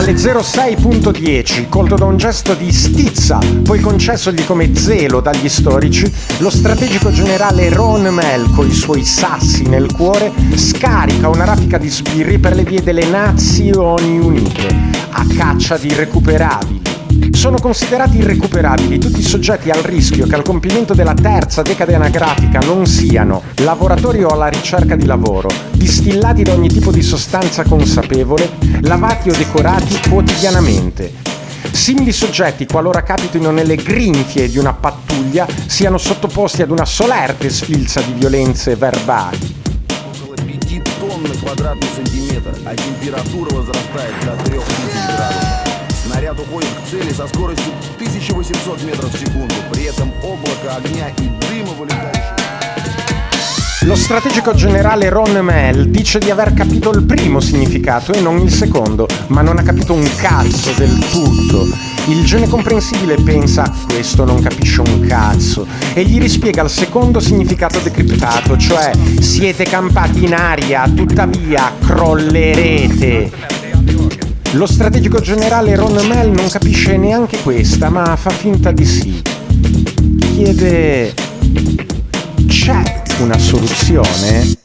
Alle 06.10, colto da un gesto di stizza, poi concessogli come zelo dagli storici, lo strategico generale Ron Mel, coi suoi sassi nel cuore, scarica una raffica di sbirri per le vie delle Nazioni Unite, a caccia di irrecuperabili. Sono considerati irrecuperabili tutti i soggetti al rischio che al compimento della terza decade anagrafica non siano lavoratori o alla ricerca di lavoro, distillati da ogni tipo di sostanza consapevole, lavati o decorati quotidianamente. Simili soggetti, qualora capitino nelle grinfie di una pattuglia, siano sottoposti ad una solerte sfilza di violenze verbali. около 5 тонн на квадратный сантиметр, а температура возрастает до 3000 градусов. со скоростью 1800 метров в секунду, при этом облако огня и дыма, вылетающие... Lo strategico generale Ron Mel dice di aver capito il primo significato e non il secondo, ma non ha capito un cazzo del tutto. Il gene comprensibile pensa questo non capisce un cazzo e gli rispiega il secondo significato decriptato, cioè siete campati in aria, tuttavia crollerete. Lo strategico generale Ron Mel non capisce neanche questa, ma fa finta di sì. Chiede c'è una soluzione?